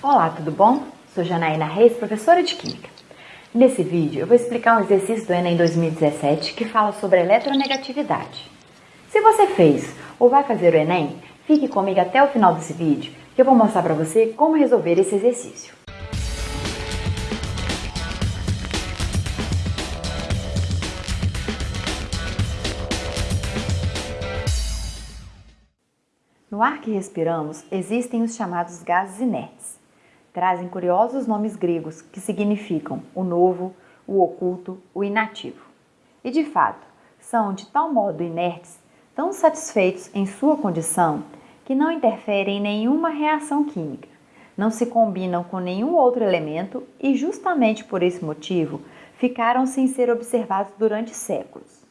Olá, tudo bom? Sou Janaína Reis, professora de Química. Nesse vídeo eu vou explicar um exercício do Enem 2017 que fala sobre eletronegatividade. Se você fez ou vai fazer o Enem, fique comigo até o final desse vídeo que eu vou mostrar para você como resolver esse exercício. No ar que respiramos existem os chamados gases inertes trazem curiosos nomes gregos que significam o novo, o oculto, o inativo. E de fato, são de tal modo inertes, tão satisfeitos em sua condição, que não interferem em nenhuma reação química, não se combinam com nenhum outro elemento e, justamente por esse motivo, ficaram sem ser observados durante séculos.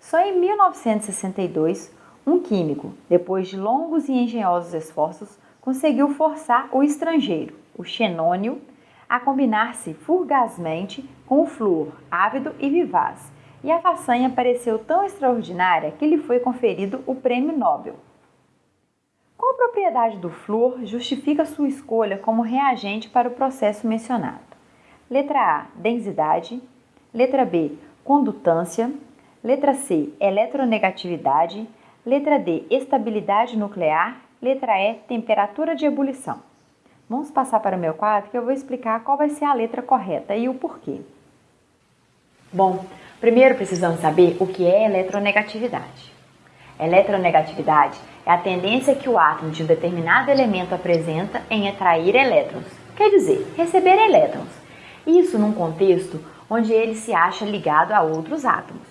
Só em 1962, um químico, depois de longos e engenhosos esforços, conseguiu forçar o estrangeiro, o xenônio, a combinar-se fugazmente com o flúor, ávido e vivaz, e a façanha pareceu tão extraordinária que lhe foi conferido o Prêmio Nobel. Qual propriedade do flúor justifica sua escolha como reagente para o processo mencionado? Letra A, densidade. Letra B, condutância. Letra C, eletronegatividade. Letra D, estabilidade nuclear. Letra E, temperatura de ebulição. Vamos passar para o meu quadro que eu vou explicar qual vai ser a letra correta e o porquê. Bom, primeiro precisamos saber o que é eletronegatividade. Eletronegatividade é a tendência que o átomo de um determinado elemento apresenta em atrair elétrons, quer dizer, receber elétrons. Isso num contexto onde ele se acha ligado a outros átomos.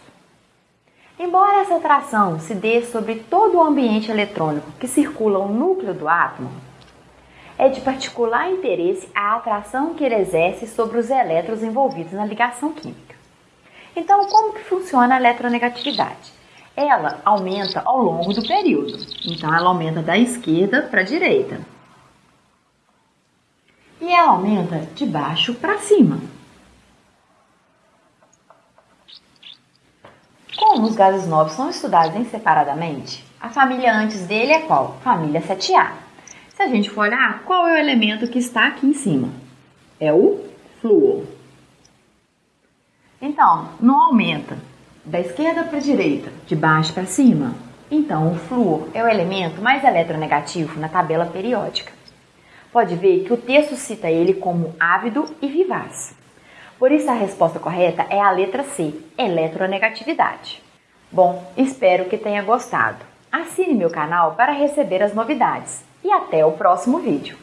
Embora essa atração se dê sobre todo o ambiente eletrônico que circula o núcleo do átomo, é de particular interesse a atração que ele exerce sobre os elétrons envolvidos na ligação química. Então, como que funciona a eletronegatividade? Ela aumenta ao longo do período. Então, ela aumenta da esquerda para a direita. E ela aumenta de baixo para cima. Como os gases novos são estudados em separadamente, a família antes dele é qual? Família 7A. Se a gente for olhar, qual é o elemento que está aqui em cima? É o flúor. Então, não aumenta da esquerda para a direita, de baixo para cima. Então, o flúor é o elemento mais eletronegativo na tabela periódica. Pode ver que o texto cita ele como ávido e vivaz. Por isso, a resposta correta é a letra C, eletronegatividade. Bom, espero que tenha gostado. Assine meu canal para receber as novidades e até o próximo vídeo.